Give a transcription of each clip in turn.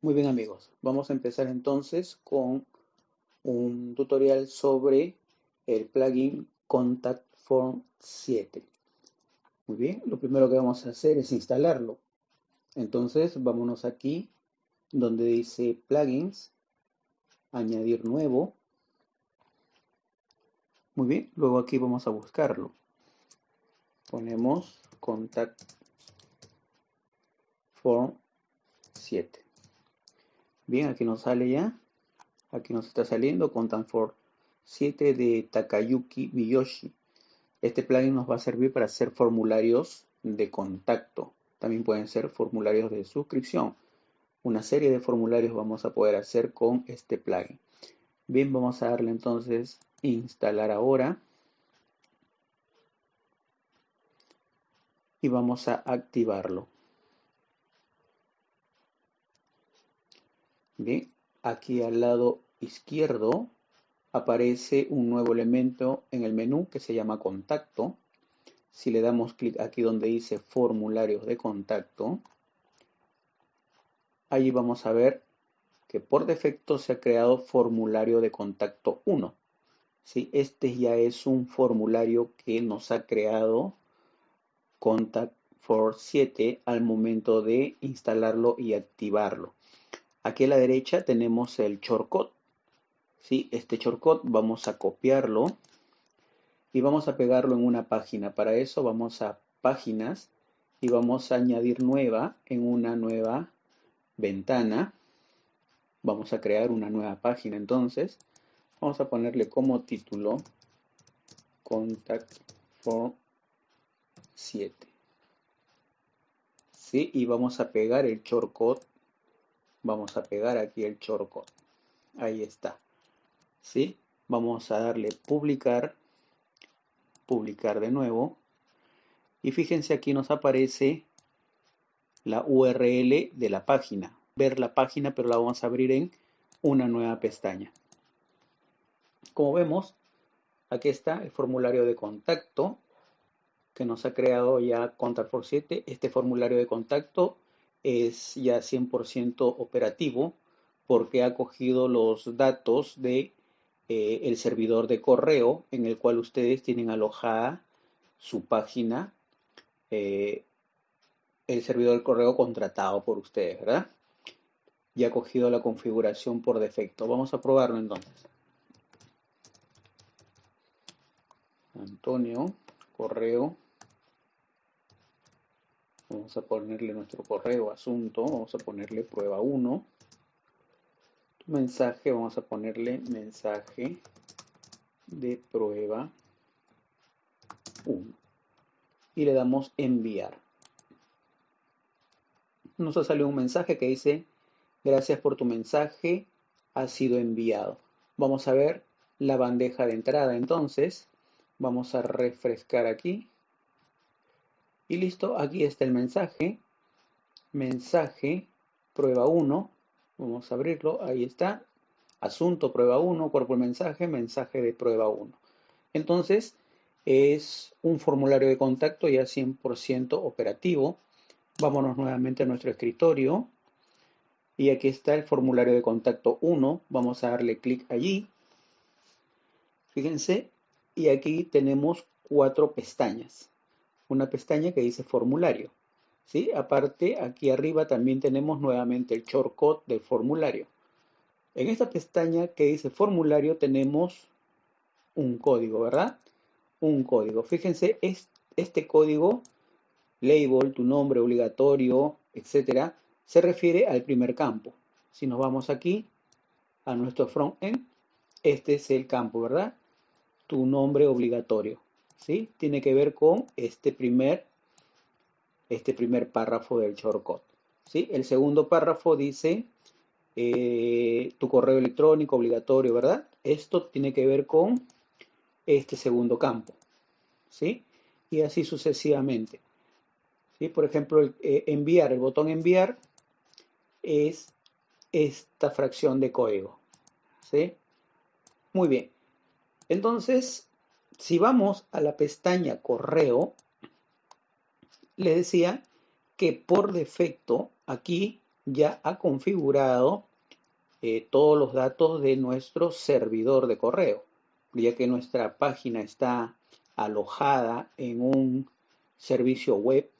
Muy bien amigos, vamos a empezar entonces con un tutorial sobre el plugin Contact Form 7. Muy bien, lo primero que vamos a hacer es instalarlo. Entonces vámonos aquí donde dice plugins, añadir nuevo. Muy bien, luego aquí vamos a buscarlo. Ponemos Contact Form 7. Bien, aquí nos sale ya. Aquí nos está saliendo Content for 7 de Takayuki Miyoshi. Este plugin nos va a servir para hacer formularios de contacto. También pueden ser formularios de suscripción. Una serie de formularios vamos a poder hacer con este plugin. Bien, vamos a darle entonces instalar ahora. Y vamos a activarlo. Bien, aquí al lado izquierdo aparece un nuevo elemento en el menú que se llama contacto. Si le damos clic aquí donde dice formularios de contacto, allí vamos a ver que por defecto se ha creado formulario de contacto 1. ¿Sí? Este ya es un formulario que nos ha creado Contact for 7 al momento de instalarlo y activarlo. Aquí a la derecha tenemos el shortcut. ¿sí? Este shortcut vamos a copiarlo y vamos a pegarlo en una página. Para eso vamos a páginas y vamos a añadir nueva en una nueva ventana. Vamos a crear una nueva página entonces. Vamos a ponerle como título Contact Form 7. ¿Sí? Y vamos a pegar el shortcut vamos a pegar aquí el shortcut. Ahí está. ¿Sí? Vamos a darle publicar, publicar de nuevo. Y fíjense aquí nos aparece la URL de la página. Ver la página, pero la vamos a abrir en una nueva pestaña. Como vemos, aquí está el formulario de contacto que nos ha creado ya Contact for 7. Este formulario de contacto es ya 100% operativo porque ha cogido los datos de eh, el servidor de correo en el cual ustedes tienen alojada su página, eh, el servidor de correo contratado por ustedes, ¿verdad? Ya ha cogido la configuración por defecto. Vamos a probarlo entonces. Antonio, correo Vamos a ponerle nuestro correo asunto, vamos a ponerle prueba 1. Mensaje, vamos a ponerle mensaje de prueba 1. Y le damos enviar. Nos ha salido un mensaje que dice, gracias por tu mensaje, ha sido enviado. Vamos a ver la bandeja de entrada entonces. Vamos a refrescar aquí. Y listo, aquí está el mensaje. Mensaje, prueba 1. Vamos a abrirlo, ahí está. Asunto, prueba 1, cuerpo del mensaje, mensaje de prueba 1. Entonces, es un formulario de contacto ya 100% operativo. Vámonos nuevamente a nuestro escritorio. Y aquí está el formulario de contacto 1. Vamos a darle clic allí. Fíjense, y aquí tenemos cuatro pestañas una pestaña que dice formulario. ¿sí? Aparte, aquí arriba también tenemos nuevamente el shortcut del formulario. En esta pestaña que dice formulario tenemos un código, ¿verdad? Un código. Fíjense, este código, label, tu nombre obligatorio, etcétera, se refiere al primer campo. Si nos vamos aquí a nuestro frontend, este es el campo, ¿verdad? Tu nombre obligatorio. ¿Sí? Tiene que ver con este primer, este primer párrafo del shortcut, ¿sí? El segundo párrafo dice eh, tu correo electrónico obligatorio, ¿verdad? Esto tiene que ver con este segundo campo, ¿sí? Y así sucesivamente. ¿sí? Por ejemplo, el, eh, enviar, el botón enviar es esta fracción de código, ¿sí? Muy bien. Entonces, si vamos a la pestaña correo, le decía que por defecto aquí ya ha configurado eh, todos los datos de nuestro servidor de correo, ya que nuestra página está alojada en un servicio web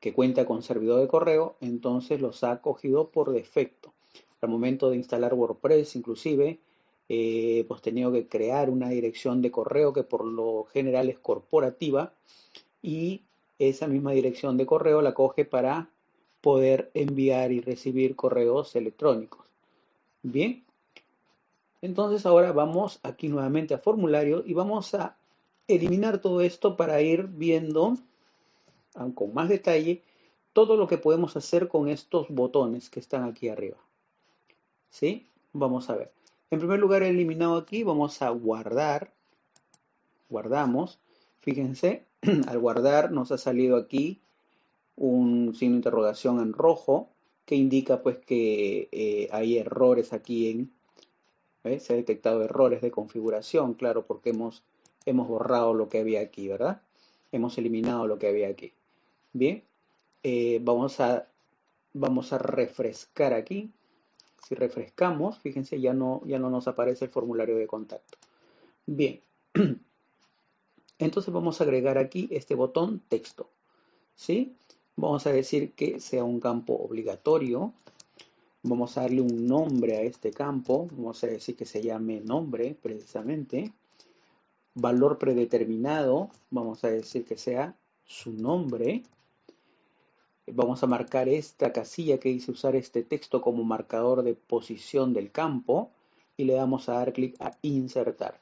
que cuenta con servidor de correo, entonces los ha cogido por defecto. Al momento de instalar WordPress, inclusive, eh, hemos tenido que crear una dirección de correo que por lo general es corporativa y esa misma dirección de correo la coge para poder enviar y recibir correos electrónicos. Bien, entonces ahora vamos aquí nuevamente a formulario y vamos a eliminar todo esto para ir viendo con más detalle todo lo que podemos hacer con estos botones que están aquí arriba. ¿Sí? Vamos a ver. En primer lugar, he eliminado aquí, vamos a guardar. Guardamos. Fíjense, al guardar nos ha salido aquí un signo de interrogación en rojo que indica pues que eh, hay errores aquí en... Se ha detectado errores de configuración, claro, porque hemos, hemos borrado lo que había aquí, ¿verdad? Hemos eliminado lo que había aquí. Bien, eh, vamos, a, vamos a refrescar aquí. Si refrescamos, fíjense, ya no, ya no nos aparece el formulario de contacto. Bien, entonces vamos a agregar aquí este botón texto. ¿Sí? Vamos a decir que sea un campo obligatorio. Vamos a darle un nombre a este campo. Vamos a decir que se llame nombre, precisamente. Valor predeterminado. Vamos a decir que sea su nombre. Vamos a marcar esta casilla que dice usar este texto como marcador de posición del campo y le damos a dar clic a insertar.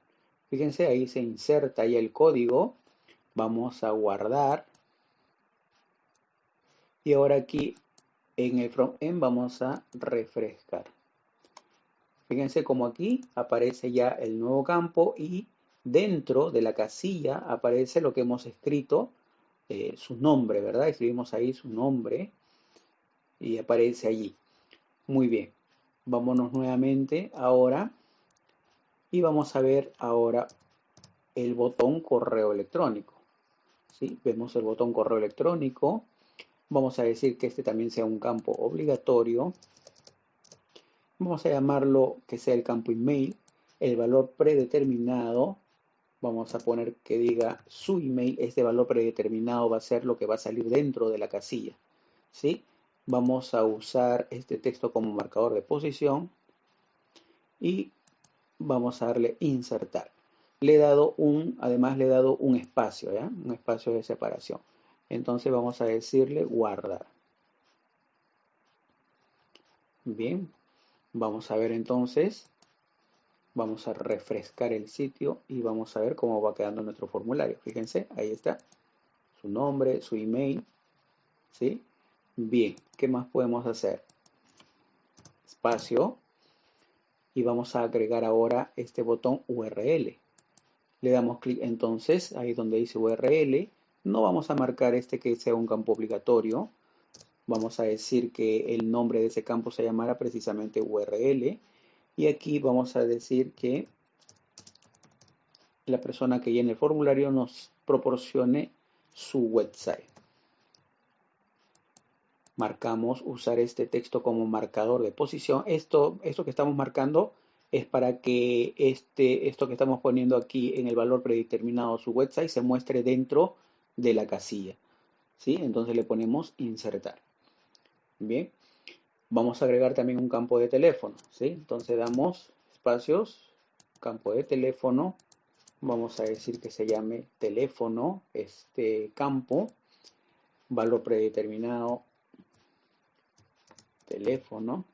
Fíjense, ahí se inserta ya el código. Vamos a guardar. Y ahora aquí en el frontend vamos a refrescar. Fíjense como aquí aparece ya el nuevo campo y dentro de la casilla aparece lo que hemos escrito eh, su nombre, ¿verdad? Escribimos ahí su nombre y aparece allí. Muy bien. Vámonos nuevamente ahora y vamos a ver ahora el botón correo electrónico. ¿Sí? Vemos el botón correo electrónico. Vamos a decir que este también sea un campo obligatorio. Vamos a llamarlo que sea el campo email. El valor predeterminado vamos a poner que diga su email, este valor predeterminado va a ser lo que va a salir dentro de la casilla. ¿sí? Vamos a usar este texto como marcador de posición y vamos a darle insertar. Le he dado un, además le he dado un espacio, ¿ya? un espacio de separación. Entonces vamos a decirle guardar. Bien, vamos a ver entonces Vamos a refrescar el sitio y vamos a ver cómo va quedando nuestro formulario. Fíjense, ahí está. Su nombre, su email. ¿Sí? Bien, ¿qué más podemos hacer? Espacio. Y vamos a agregar ahora este botón URL. Le damos clic entonces, ahí donde dice URL. No vamos a marcar este que sea un campo obligatorio. Vamos a decir que el nombre de ese campo se llamará precisamente URL y aquí vamos a decir que la persona que llene el formulario nos proporcione su website. Marcamos usar este texto como marcador de posición. Esto, esto que estamos marcando es para que este, esto que estamos poniendo aquí en el valor predeterminado su website se muestre dentro de la casilla. ¿sí? Entonces le ponemos insertar. Bien. Vamos a agregar también un campo de teléfono, ¿sí? Entonces damos espacios, campo de teléfono, vamos a decir que se llame teléfono, este campo, valor predeterminado, teléfono,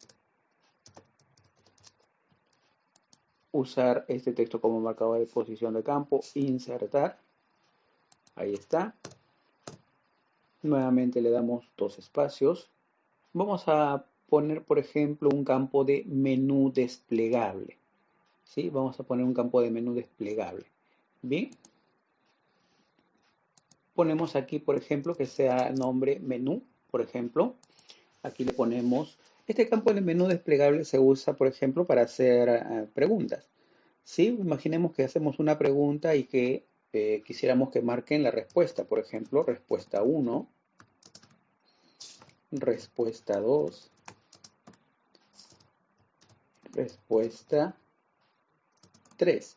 usar este texto como marcador de posición de campo, insertar, ahí está, nuevamente le damos dos espacios, vamos a poner, por ejemplo, un campo de menú desplegable. ¿Sí? Vamos a poner un campo de menú desplegable. Bien. Ponemos aquí, por ejemplo, que sea nombre menú, por ejemplo. Aquí le ponemos... Este campo de menú desplegable se usa, por ejemplo, para hacer eh, preguntas. ¿Sí? Imaginemos que hacemos una pregunta y que eh, quisiéramos que marquen la respuesta. Por ejemplo, respuesta 1, respuesta 2, Respuesta 3.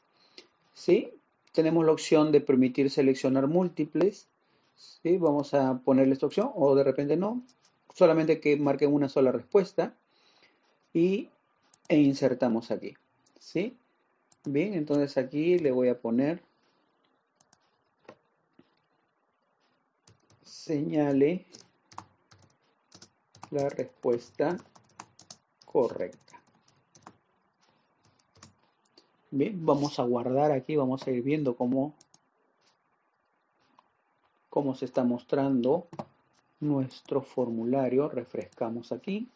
¿Sí? Tenemos la opción de permitir seleccionar múltiples. ¿Sí? Vamos a ponerle esta opción o de repente no. Solamente que marquen una sola respuesta. Y e insertamos aquí. ¿Sí? Bien, entonces aquí le voy a poner señale la respuesta correcta. Bien, vamos a guardar aquí, vamos a ir viendo cómo, cómo se está mostrando nuestro formulario. Refrescamos aquí.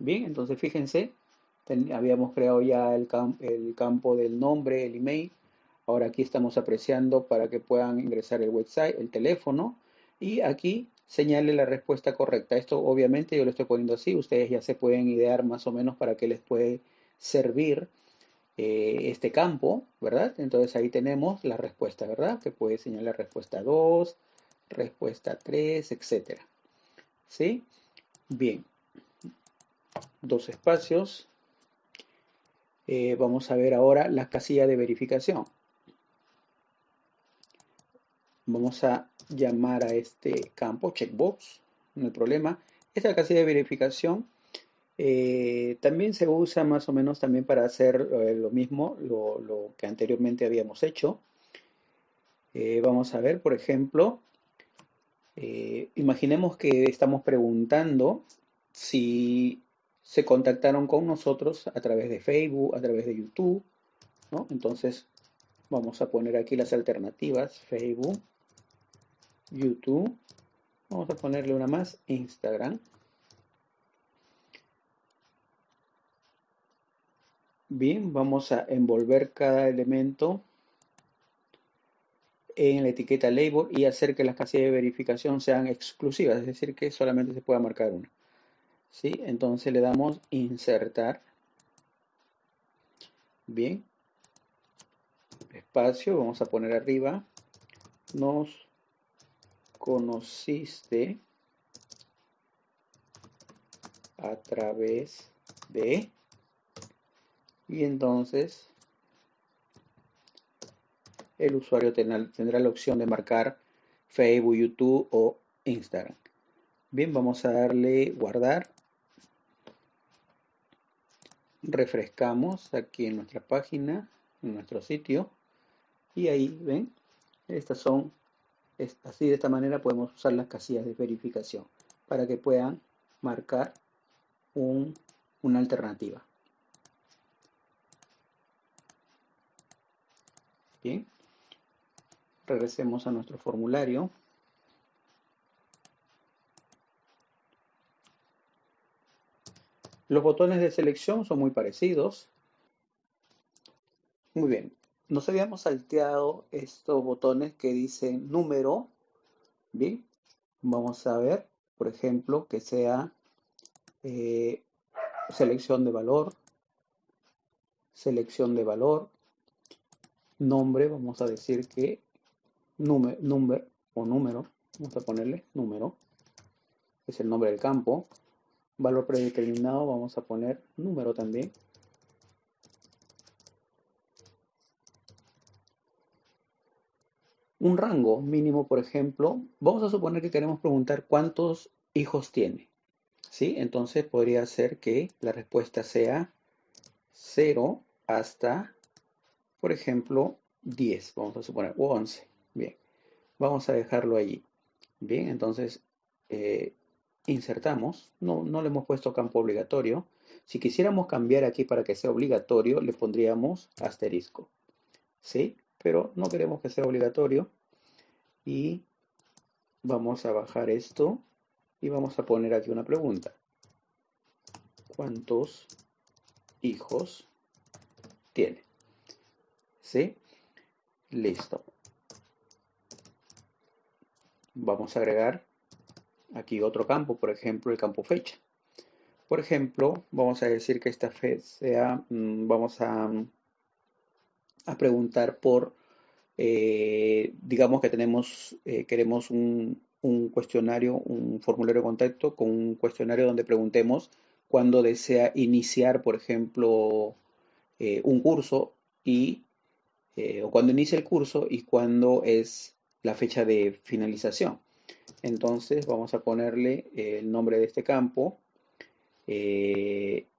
Bien, entonces fíjense, habíamos creado ya el, el campo del nombre, el email. Ahora aquí estamos apreciando para que puedan ingresar el website, el teléfono. Y aquí señale la respuesta correcta. Esto obviamente yo lo estoy poniendo así, ustedes ya se pueden idear más o menos para qué les puede servir eh, este campo, ¿verdad? Entonces ahí tenemos la respuesta, ¿verdad? Que puede señalar respuesta 2, respuesta 3, etcétera. ¿Sí? Bien. Dos espacios. Eh, vamos a ver ahora la casilla de verificación. Vamos a llamar a este campo checkbox, no hay problema. Esta casilla de verificación eh, también se usa más o menos también para hacer eh, lo mismo, lo, que anteriormente habíamos hecho. Eh, vamos a ver, por ejemplo, imaginemos que estamos preguntando si se contactaron con nosotros a través de Facebook, a través de YouTube, Entonces, vamos a poner aquí las alternativas, Facebook, YouTube. Vamos a ponerle una más, Instagram. Bien, vamos a envolver cada elemento en la etiqueta label y hacer que las casillas de verificación sean exclusivas, es decir, que solamente se pueda marcar una. ¿Sí? Entonces le damos insertar. Bien. Espacio, vamos a poner arriba. Nos conociste a través de y entonces el usuario tendrá, la opción de marcar Facebook, YouTube o Instagram. Bien, vamos a darle guardar. Refrescamos aquí en nuestra página, en nuestro sitio. Y ahí, ven, estas son así de esta manera podemos usar las casillas de verificación para que puedan marcar una alternativa. Bien, regresemos a nuestro formulario. Los botones de selección son muy parecidos. Muy bien, nos habíamos salteado estos botones que dicen número. Bien, vamos a ver, por ejemplo, que sea eh, selección de valor, selección de valor, nombre, vamos a decir que número, número o número, vamos a ponerle número, es el nombre del campo, valor predeterminado, vamos a poner número también, un rango mínimo, por ejemplo, vamos a suponer que queremos preguntar cuántos hijos tiene. ¿Sí? Entonces podría ser que la respuesta sea 0 hasta, por ejemplo, 10, vamos a suponer, o 11. Bien, vamos a dejarlo allí. Bien, entonces eh, insertamos, no, no le hemos puesto campo obligatorio. Si quisiéramos cambiar aquí para que sea obligatorio, le pondríamos asterisco. ¿Sí? pero no queremos que sea obligatorio. Y vamos a bajar esto y vamos a poner aquí una pregunta. ¿Cuántos hijos tiene? ¿Sí? Listo. Vamos a agregar aquí otro campo, por ejemplo, el campo fecha. Por ejemplo, vamos a decir que esta fecha sea, mm, vamos a a preguntar por, eh, digamos que tenemos, eh, queremos un, cuestionario, un formulario de contacto con un cuestionario donde preguntemos cuándo desea iniciar, por ejemplo, eh, un curso y o cuando inicia el curso y cuándo es la fecha de finalización. Entonces vamos a ponerle el nombre de este campo,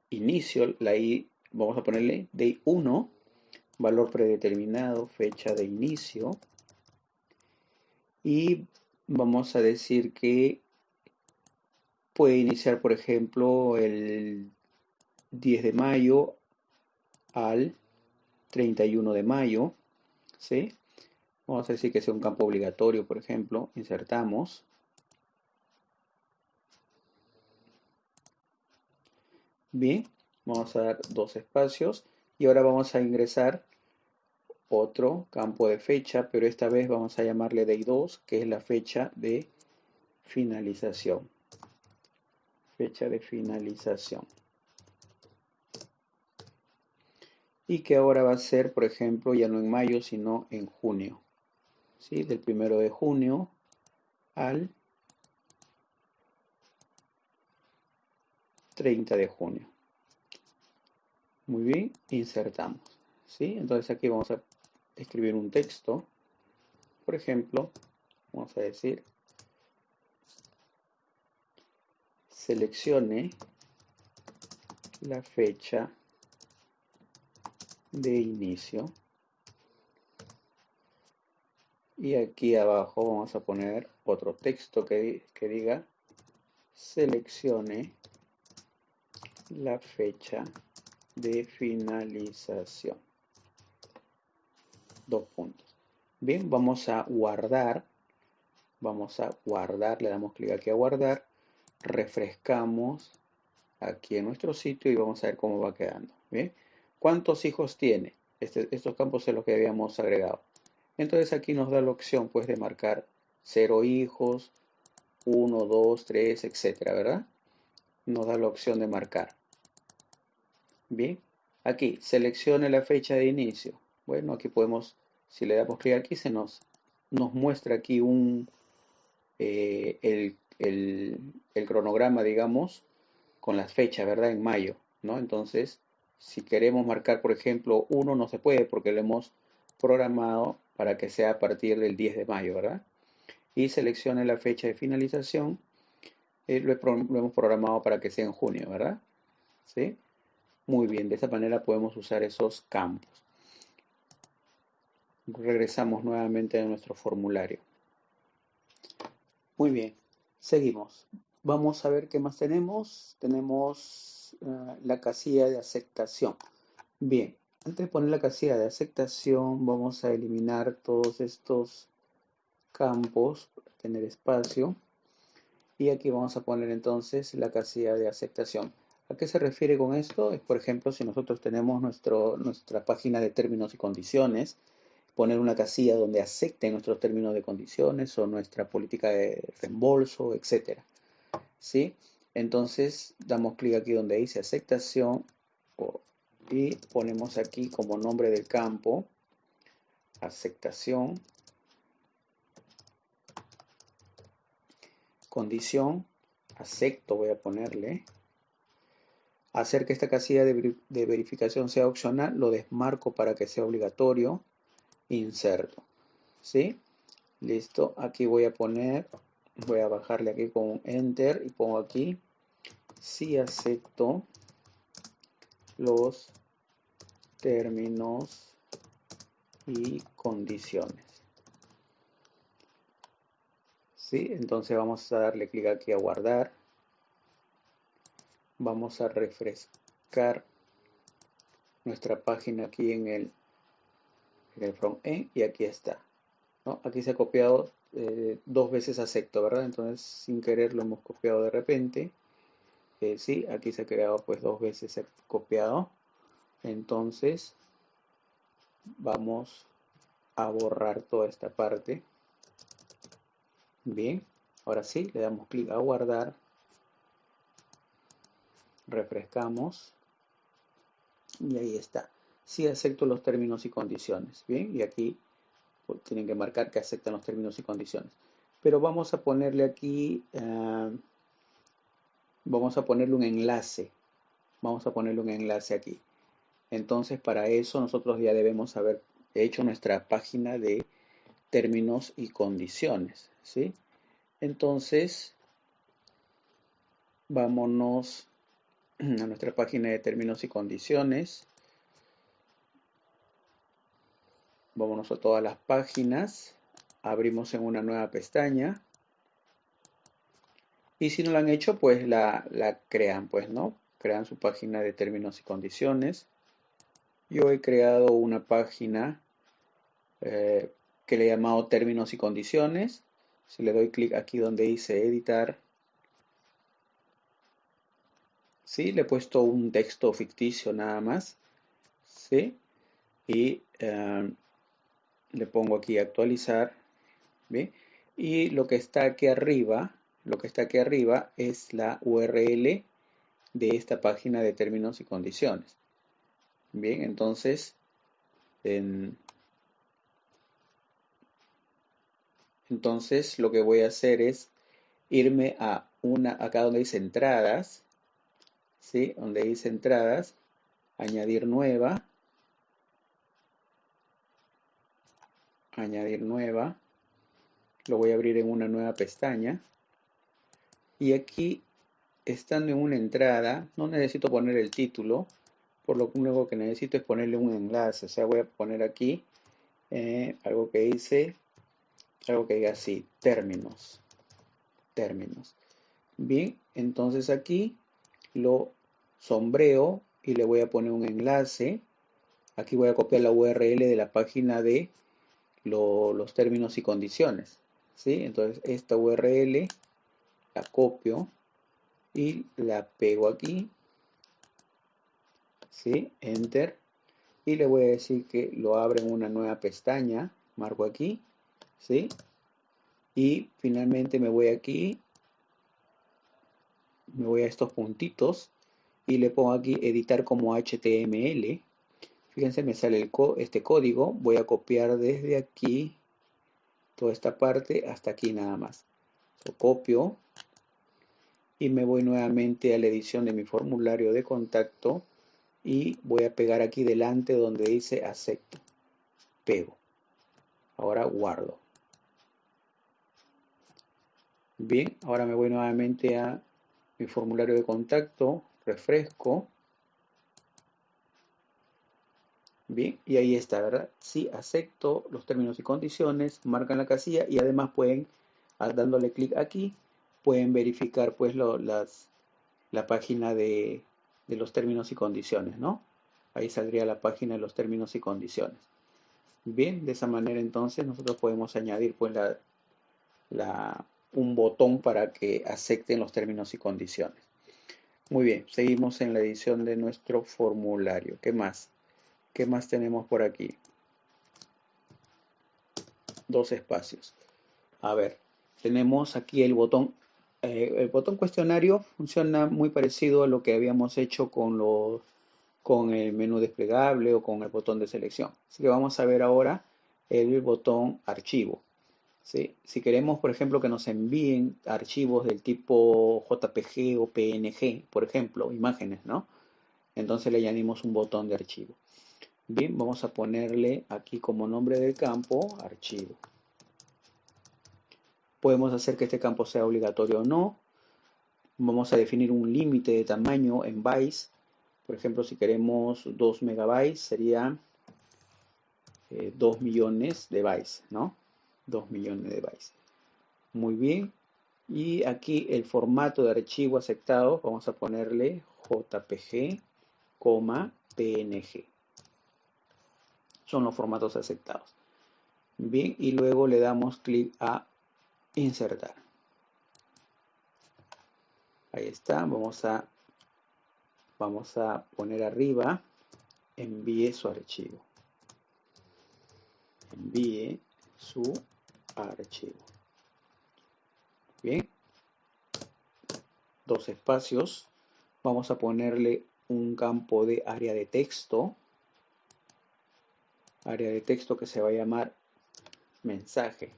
inicio, la I, vamos a ponerle day 1, valor predeterminado, fecha de inicio, y vamos a decir que puede iniciar, por ejemplo, el 10 de mayo al 31 de mayo, ¿sí? Vamos a decir que sea un campo obligatorio, por ejemplo, insertamos. Bien, vamos a dar dos espacios y ahora vamos a ingresar otro campo de fecha, pero esta vez vamos a llamarle day 2, que es la fecha de finalización. Fecha de finalización. Y que ahora va a ser, por ejemplo, ya no en mayo, sino en junio. ¿Sí? Del primero de junio al 30 de junio. Muy bien, insertamos. ¿sí? Entonces aquí vamos a escribir un texto. Por ejemplo, vamos a decir, seleccione la fecha de inicio. Y aquí abajo vamos a poner otro texto que, que diga seleccione la fecha de finalización. Dos puntos. Bien, vamos a guardar. Vamos a guardar, le damos clic aquí a guardar. Refrescamos aquí en nuestro sitio y vamos a ver cómo va quedando. Bien, ¿cuántos hijos tiene? Este, estos campos son los que habíamos agregado. Entonces aquí nos da la opción pues de marcar 0 hijos, 1, 2, 3, etcétera, ¿verdad? Nos da la opción de marcar. Bien, aquí seleccione la fecha de inicio. Bueno, aquí podemos, si le damos clic aquí, se nos, nos muestra aquí un, eh, el, el, cronograma, digamos, con las fechas, ¿verdad? En mayo, ¿no? Entonces, si queremos marcar, por ejemplo, uno no se puede porque lo hemos programado para que sea a partir del 10 de mayo, ¿verdad? Y seleccione la fecha de finalización. Eh, lo, lo, hemos programado para que sea en junio, ¿verdad? ¿Sí? Muy bien, de esta manera podemos usar esos campos. Regresamos nuevamente a nuestro formulario. Muy bien, seguimos. Vamos a ver qué más tenemos. Tenemos uh, la casilla de aceptación. Bien, antes de poner la casilla de aceptación, vamos a eliminar todos estos campos para tener espacio. Y aquí vamos a poner entonces la casilla de aceptación. ¿A qué se refiere con esto? Es, por ejemplo, si nosotros tenemos nuestro, nuestra página de términos y condiciones, poner una casilla donde acepten nuestros términos de condiciones o nuestra política de reembolso, etc. ¿Sí? Entonces, damos clic aquí donde dice aceptación y ponemos aquí como nombre del campo aceptación, condición, acepto voy a ponerle, hacer que esta casilla de, verificación sea opcional, lo desmarco para que sea obligatorio, inserto. ¿Sí? Listo, aquí voy a poner, voy a bajarle aquí con Enter y pongo aquí, si acepto los términos y condiciones. ¿Sí? Entonces vamos a darle clic aquí a guardar vamos a refrescar nuestra página aquí en el, en el front end y aquí está. ¿no? Aquí se ha copiado eh, dos veces acepto, ¿verdad? Entonces sin querer lo hemos copiado de repente. Eh, sí, aquí se ha creado pues dos veces copiado. Entonces vamos a borrar toda esta parte. Bien, ahora sí, le damos clic a guardar refrescamos y ahí está. Si acepto los términos y condiciones. Bien, y aquí pues, tienen que marcar que aceptan los términos y condiciones. pero vamos a ponerle aquí, ah, vamos a ponerle un enlace, vamos a ponerle un enlace aquí. Entonces, para eso nosotros ya debemos haber hecho nuestra página de términos y condiciones, ¿sí? Entonces, vámonos a nuestra página de términos y condiciones. Vámonos a todas las páginas. Abrimos en una nueva pestaña. Y si no la han hecho, pues la, crean, pues, ¿no? Crean su página de términos y condiciones. Yo he creado una página eh, que le he llamado términos y condiciones. Si le doy clic aquí donde dice editar, ¿sí? Le he puesto un texto ficticio nada más, ¿sí? Y eh, le pongo aquí actualizar, Y lo que está aquí arriba, lo que está aquí arriba es la URL de esta página de términos y condiciones. Bien, entonces, entonces lo que voy a hacer es irme a una, acá donde dice entradas, ¿sí? Donde dice entradas, añadir nueva, añadir nueva, lo voy a abrir en una nueva pestaña y aquí estando en una entrada no necesito poner el título por lo único que necesito es ponerle un enlace o sea voy a poner aquí eh, algo que dice algo que diga así términos términos bien entonces aquí lo sombreo y le voy a poner un enlace aquí voy a copiar la URL de la página de los términos y condiciones. ¿sí? Entonces esta URL la copio y la pego aquí. ¿sí? Enter. Y le voy a decir que lo abra en una nueva pestaña. Marco aquí. ¿sí? Y finalmente me voy aquí. Me voy a estos puntitos y le pongo aquí editar como HTML Fíjense, me sale este código. Voy a copiar desde aquí toda esta parte hasta aquí nada más. Lo copio y me voy nuevamente a la edición de mi formulario de contacto y voy a pegar aquí delante donde dice acepto. Pego. Ahora guardo. Bien, ahora me voy nuevamente a mi formulario de contacto, refresco Bien, y ahí está, ¿verdad? Sí, acepto los términos y condiciones, marcan la casilla y además pueden, dándole clic aquí, pueden verificar pues las, la página de, los términos y condiciones, ¿no? Ahí saldría la página de los términos y condiciones. Bien, de esa manera entonces nosotros podemos añadir pues la, un botón para que acepten los términos y condiciones. Muy bien, seguimos en la edición de nuestro formulario. ¿Qué más? ¿Qué más tenemos por aquí? Dos espacios. A ver, tenemos aquí el botón. Eh, el botón cuestionario funciona muy parecido a lo que habíamos hecho con, con el menú desplegable o con el botón de selección. Así que vamos a ver ahora el botón archivo. Si queremos, por ejemplo, que nos envíen archivos del tipo JPG o PNG, por ejemplo, imágenes, ¿no? Entonces le añadimos un botón de archivo. Bien, vamos a ponerle aquí como nombre del campo archivo. Podemos hacer que este campo sea obligatorio o no. Vamos a definir un límite de tamaño en bytes. Por ejemplo, si queremos 2 megabytes, sería 2 eh, millones de bytes, ¿no? 2 millones de bytes. Muy bien. Y aquí el formato de archivo aceptado, vamos a ponerle JPG, PNG son los formatos aceptados. Bien, y luego le damos clic a insertar. Ahí está, vamos a, vamos a poner arriba, envíe su archivo. Envíe su archivo. Bien, dos espacios. Vamos a ponerle un campo de área de texto área de texto que se va a llamar mensaje.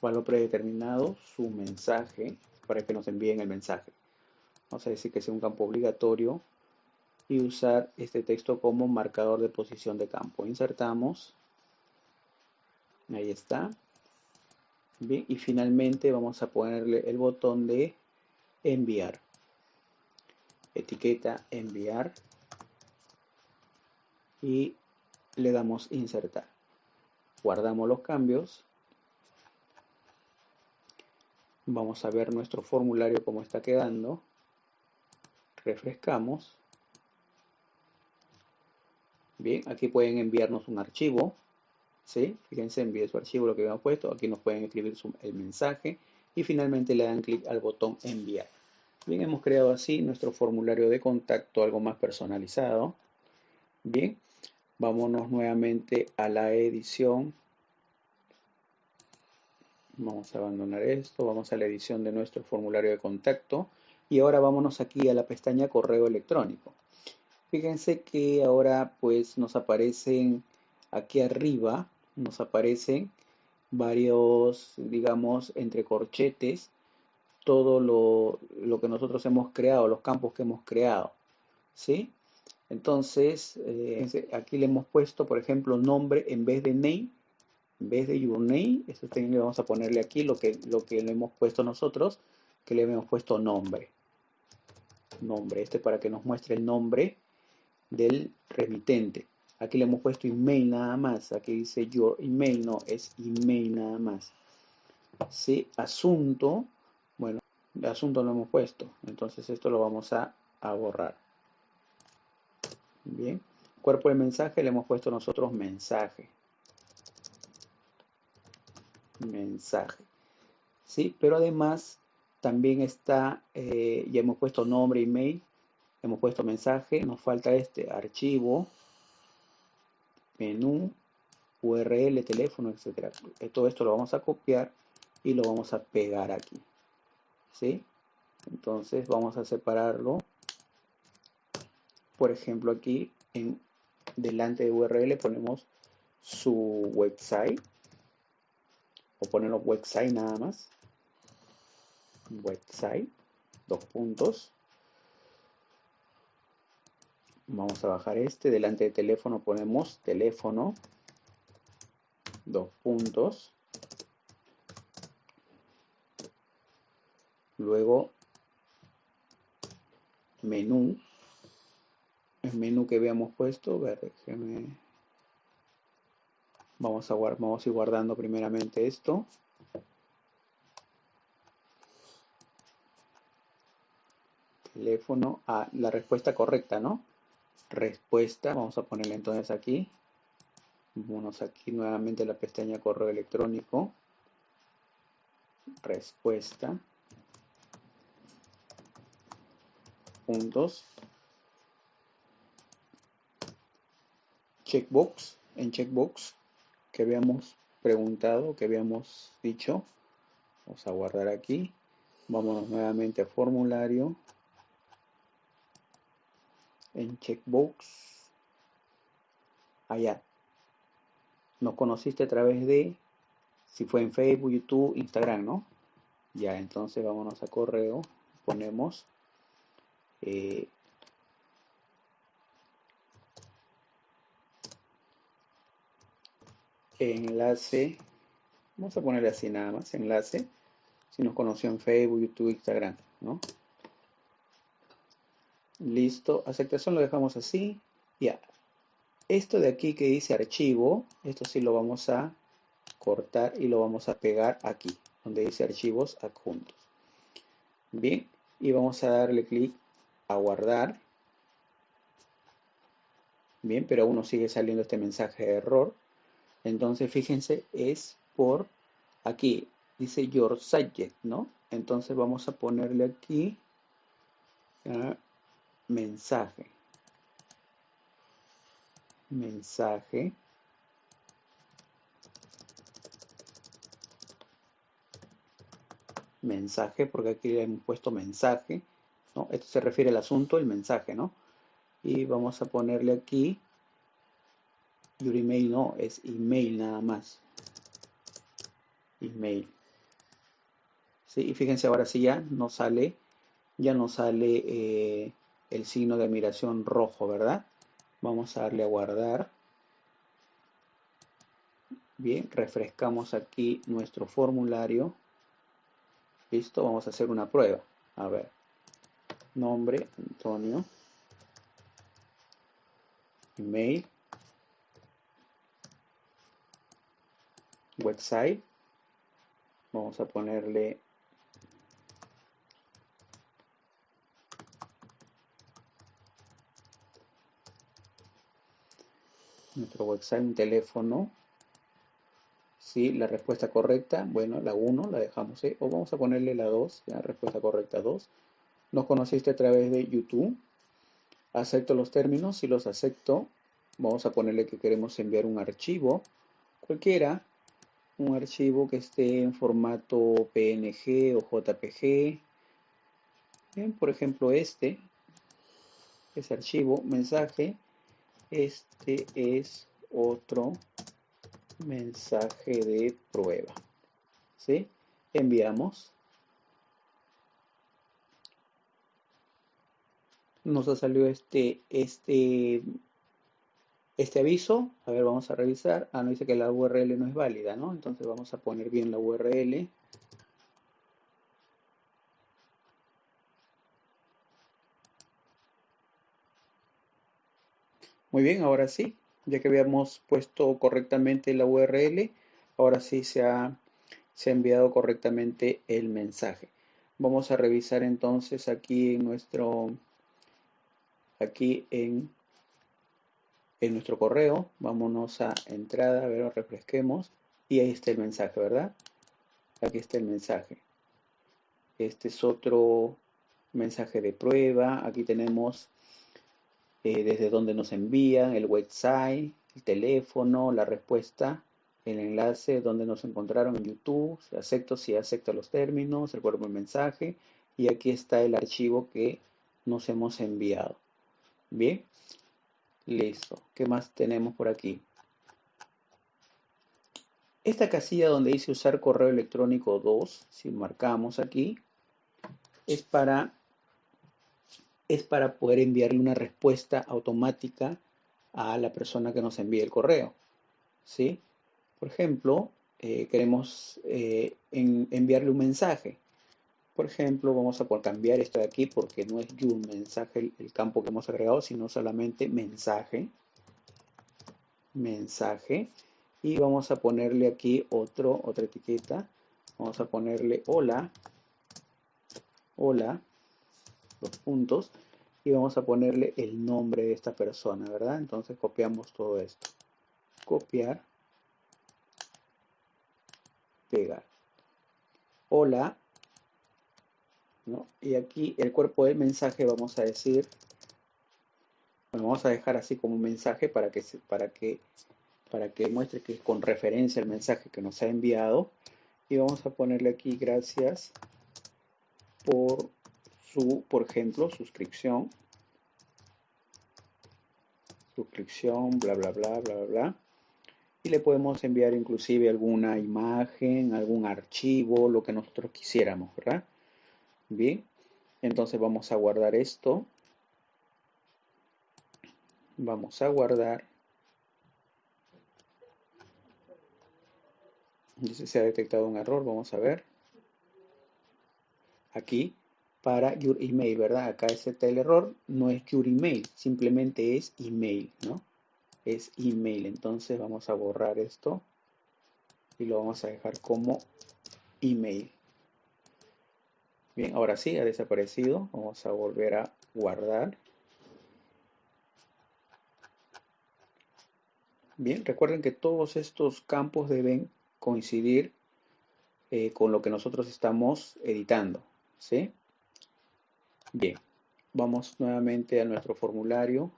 valor predeterminado, su mensaje, para que nos envíen el mensaje. Vamos a decir que sea un campo obligatorio y usar este texto como marcador de posición de campo. Insertamos. Ahí está. Bien, y finalmente vamos a ponerle el botón de enviar. Etiqueta enviar. Y le damos insertar. Guardamos los cambios. Vamos a ver nuestro formulario cómo está quedando. Refrescamos. Bien, aquí pueden enviarnos un archivo. ¿Sí? Fíjense, envíe su archivo, lo que habíamos puesto. Aquí nos pueden escribir el mensaje. Y finalmente le dan clic al botón enviar. Bien, hemos creado así nuestro formulario de contacto, algo más personalizado. Bien, vámonos nuevamente a la edición. Vamos a abandonar esto, vamos a la edición de nuestro formulario de contacto. Y ahora vámonos aquí a la pestaña correo electrónico. Fíjense que ahora pues nos aparecen aquí arriba, nos aparecen varios, digamos, entre corchetes, todo lo, que nosotros hemos creado, los campos que hemos creado, ¿sí? Entonces, eh, aquí le hemos puesto, por ejemplo, nombre en vez de name, en vez de your name, también le vamos a ponerle aquí lo que, lo que le hemos puesto nosotros, que le hemos puesto nombre. Nombre, este para que nos muestre el nombre del remitente. Aquí le hemos puesto email nada más. Aquí dice your email, no, es email nada más. ¿Sí? Asunto, bueno, asunto lo hemos puesto. Entonces esto lo vamos a, borrar. Bien. Cuerpo de mensaje le hemos puesto nosotros mensaje. Mensaje. ¿Sí? Pero además también está, eh, ya hemos puesto nombre, email, hemos puesto mensaje, nos falta este archivo, menú, URL, teléfono, etcétera. Todo esto lo vamos a copiar y lo vamos a pegar aquí. ¿Sí? Entonces vamos a separarlo. Por ejemplo, aquí en delante de URL ponemos su website o ponemos website nada más. Website, dos puntos Vamos a bajar este. Delante de teléfono ponemos teléfono. Dos puntos. Luego menú. El menú que habíamos puesto. Vamos a, vamos a ir guardando primeramente esto. Teléfono. a ah, la respuesta correcta, ¿no? Respuesta. Vamos a ponerle entonces aquí. Vamos aquí nuevamente la pestaña correo electrónico. Respuesta. Puntos. Checkbox. En checkbox que habíamos preguntado, que habíamos dicho. Vamos a guardar aquí. Vámonos nuevamente a formulario en checkbox allá nos conociste a través de si fue en Facebook, YouTube, Instagram, ¿no? Ya, entonces vámonos a correo, ponemos eh, enlace, vamos a ponerle así nada más, enlace, si nos conoció en Facebook, YouTube, Instagram, ¿no? Listo, aceptación lo dejamos así. Ya. Esto de aquí que dice archivo, esto sí lo vamos a cortar y lo vamos a pegar aquí, donde dice archivos adjuntos. Bien, y vamos a darle clic a guardar. Bien, pero aún nos sigue saliendo este mensaje de error. Entonces, fíjense, es por aquí, dice your subject, ¿no? Entonces vamos a ponerle aquí mensaje, mensaje, mensaje, porque aquí le hemos puesto mensaje, ¿no? Esto se refiere al asunto, el mensaje, ¿no? Y vamos a ponerle aquí, your email no, es email nada más. Email. ¿sí? Y fíjense ahora sí ya no sale, ya no sale eh, el signo de admiración rojo, ¿verdad? Vamos a darle a guardar. Bien, refrescamos aquí nuestro formulario. Listo, vamos a hacer una prueba. A ver, nombre, Antonio. Email. Website. Vamos a ponerle nuestro website, un teléfono. Si la respuesta correcta, bueno, la 1 la dejamos o vamos a ponerle la 2, la respuesta correcta 2. Nos conociste a través de YouTube. Acepto los términos, si los acepto, vamos a ponerle que queremos enviar un archivo, cualquiera, un archivo que esté en formato PNG o JPG. Bien, por ejemplo, este, ese archivo, mensaje, este es otro mensaje de prueba. ¿Sí? Enviamos. Nos ha salido este, este, este aviso. A ver, vamos a revisar. Ah, no dice que la URL no es válida, ¿no? Entonces vamos a poner bien la URL. Muy bien, ahora sí, ya que habíamos puesto correctamente la URL, ahora sí se ha, se ha enviado correctamente el mensaje. Vamos a revisar entonces aquí en nuestro, aquí en, en nuestro correo, vámonos a entrada, a ver, refresquemos, y ahí está el mensaje, ¿verdad? Aquí está el mensaje. Este es otro mensaje de prueba, aquí tenemos eh, desde donde nos envían, el website, el teléfono, la respuesta, el enlace donde nos encontraron en YouTube, si acepto, si acepto los términos, el cuerpo mensaje, y aquí está el archivo que nos hemos enviado. Bien, listo. ¿Qué más tenemos por aquí? Esta casilla donde dice usar correo electrónico 2, si marcamos aquí, es para es para poder enviarle una respuesta automática a la persona que nos envíe el correo. ¿sí? Por ejemplo, eh, queremos eh, enviarle un mensaje. Por ejemplo, vamos a cambiar esto de aquí porque no es un mensaje el, campo que hemos agregado, sino solamente mensaje. Mensaje. Y vamos a ponerle aquí otro, otra etiqueta. Vamos a ponerle hola. Hola puntos y vamos a ponerle el nombre de esta persona, ¿verdad? Entonces copiamos todo esto. Copiar. Pegar. Hola. ¿no? Y aquí el cuerpo del mensaje vamos a decir, vamos a dejar así como un mensaje para que, para que, para que muestre que es con referencia al mensaje que nos ha enviado. Y vamos a ponerle aquí gracias por su, por ejemplo, suscripción, suscripción, bla, bla, bla, bla, bla. Y le podemos enviar inclusive alguna imagen, algún archivo, lo que nosotros quisiéramos, ¿verdad? Bien, entonces vamos a guardar esto. Vamos a guardar. Dice se ha detectado un error, vamos a ver. Aquí para your email, ¿verdad? Acá está el error, no es your email, simplemente es email, ¿no? Es email, entonces vamos a borrar esto y lo vamos a dejar como email. Bien, ahora sí, ha desaparecido. Vamos a volver a guardar. Bien, recuerden que todos estos campos deben coincidir eh, con lo que nosotros estamos editando. ¿sí? Bien, vamos nuevamente a nuestro formulario.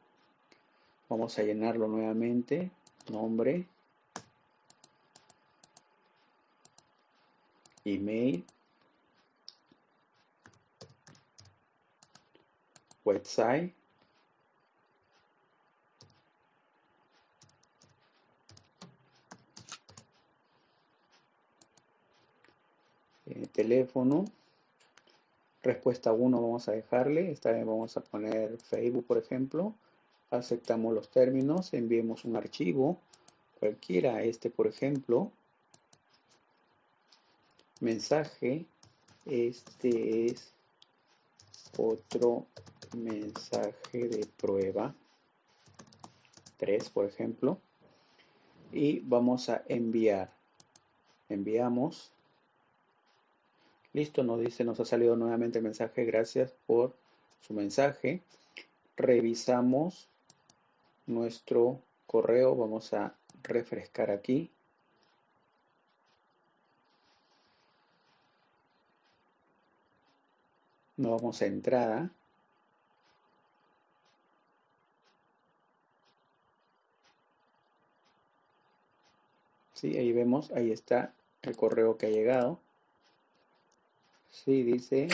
Vamos a llenarlo nuevamente. Nombre. Email. Website. Eh, teléfono. Respuesta 1 vamos a dejarle. Esta vez vamos a poner Facebook, por ejemplo. Aceptamos los términos. Enviemos un archivo. Cualquiera, este, por ejemplo. Mensaje. Este es otro mensaje de prueba. 3, por ejemplo. Y vamos a enviar. Enviamos. Listo, nos dice, nos ha salido nuevamente el mensaje. Gracias por su mensaje. Revisamos nuestro correo. Vamos a refrescar aquí. Nos vamos a entrada. Sí, ahí vemos, ahí está el correo que ha llegado. Sí, dice,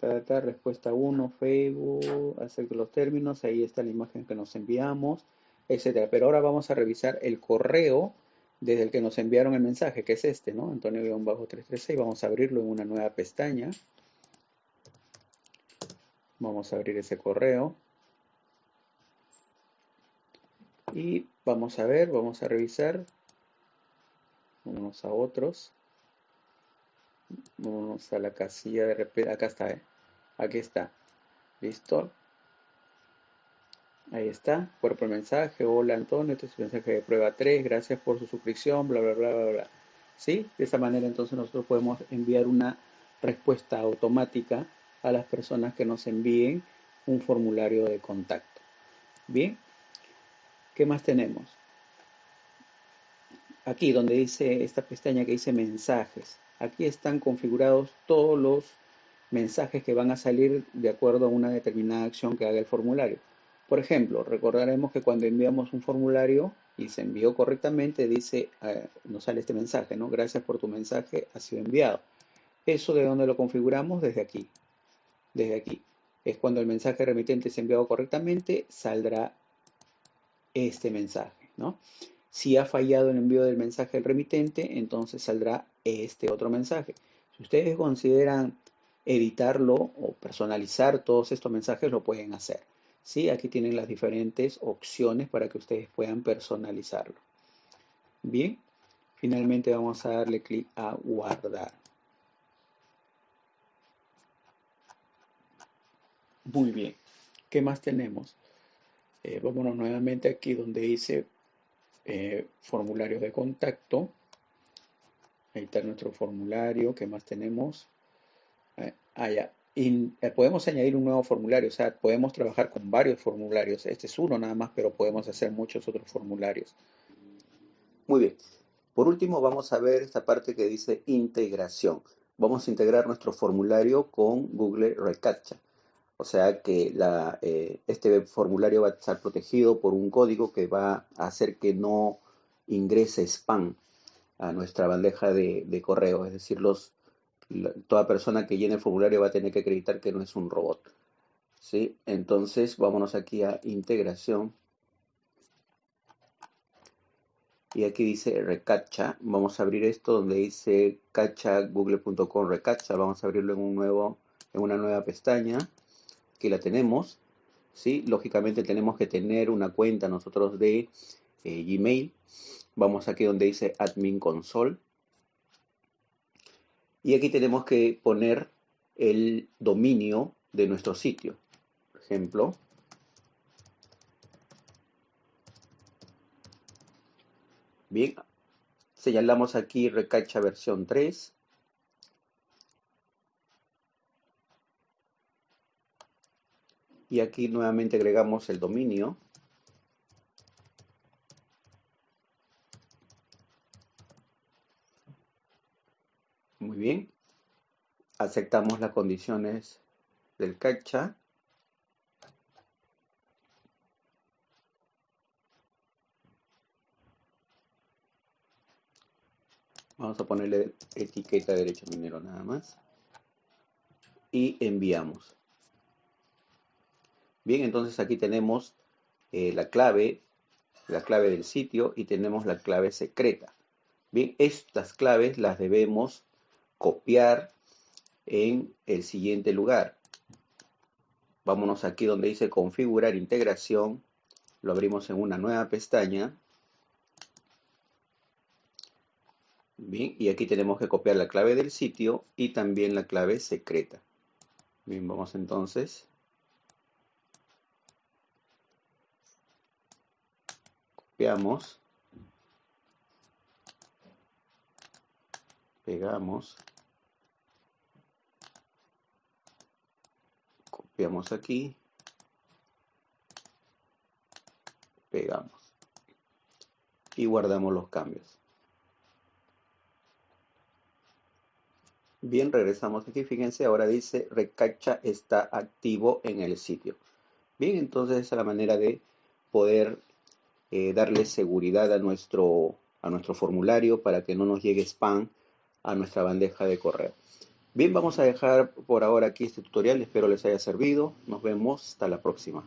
respuesta 1, Facebook, acerca los términos, ahí está la imagen que nos enviamos, etcétera. Pero ahora vamos a revisar el correo desde el que nos enviaron el mensaje, que es este, ¿no? Antonio-336, vamos a abrirlo en una nueva pestaña. Vamos a abrir ese correo. Y vamos a ver, vamos a revisar Vamos a otros. Vamos a la casilla de repente. Acá está, ¿eh? Aquí está. ¿Listo? Ahí está. Cuerpo mensaje. Hola Antonio, este es el mensaje de prueba 3. Gracias por su suscripción. Bla, bla, bla, bla, bla. ¿Sí? De esa manera entonces nosotros podemos enviar una respuesta automática a las personas que nos envíen un formulario de contacto. Bien. ¿Qué más tenemos? aquí donde dice esta pestaña que dice mensajes, aquí están configurados todos los mensajes que van a salir de acuerdo a una determinada acción que haga el formulario. Por ejemplo, recordaremos que cuando enviamos un formulario y se envió correctamente, dice, eh, nos sale este mensaje, ¿no? Gracias por tu mensaje, ha sido enviado. Eso de dónde lo configuramos, desde aquí. Desde aquí. Es cuando el mensaje remitente es enviado correctamente, saldrá este mensaje, ¿no? Si ha fallado el envío del mensaje al remitente, entonces saldrá este otro mensaje. Si ustedes consideran editarlo o personalizar todos estos mensajes, lo pueden hacer. ¿sí? Aquí tienen las diferentes opciones para que ustedes puedan personalizarlo. Bien, finalmente vamos a darle clic a guardar. Muy bien, ¿qué más tenemos? Eh, vámonos nuevamente aquí donde dice eh, formularios de contacto. Ahí está nuestro formulario. ¿Qué más tenemos? Eh, ah, ya. Eh, podemos añadir un nuevo formulario, o sea, podemos trabajar con varios formularios. Este es uno nada más, pero podemos hacer muchos otros formularios. Muy bien. Por último, vamos a ver esta parte que dice integración. Vamos a integrar nuestro formulario con Google Recaptcha. O sea que eh, este formulario va a estar protegido por un código que va a hacer que no ingrese spam a nuestra bandeja de, correo. Es decir, los, toda persona que llene el formulario va a tener que acreditar que no es un robot. ¿sí? Entonces, vámonos aquí a integración. Y aquí dice recacha. Vamos a abrir esto donde dice cacha google.com recacha. Vamos a abrirlo en, un nuevo, en una nueva pestaña que la tenemos, ¿sí? Lógicamente tenemos que tener una cuenta nosotros de eh, Gmail. Vamos aquí donde dice Admin Console. Y aquí tenemos que poner el dominio de nuestro sitio. Por ejemplo, bien, señalamos aquí Recacha versión 3 y aquí nuevamente agregamos el dominio bien. Aceptamos las condiciones del captcha vamos a ponerle etiqueta derecho minero nada más. Y enviamos. Bien, entonces aquí tenemos eh, la clave, la clave del sitio y tenemos la clave secreta. Bien, estas claves las debemos copiar en el siguiente lugar. Vámonos aquí donde dice configurar integración. Lo abrimos en una nueva pestaña. Bien, y aquí tenemos que copiar la clave del sitio y también la clave secreta. Bien, vamos entonces. Copiamos. Pegamos. Copiamos aquí. Pegamos. Y guardamos los cambios. Bien, regresamos aquí. Fíjense, ahora dice Recacha está activo en el sitio. Bien, entonces esa es la manera de poder eh, darle seguridad a nuestro, a nuestro formulario para que no nos llegue spam a nuestra bandeja de correo. Bien, vamos a dejar por ahora aquí este tutorial. Espero les haya servido. Nos vemos hasta la próxima.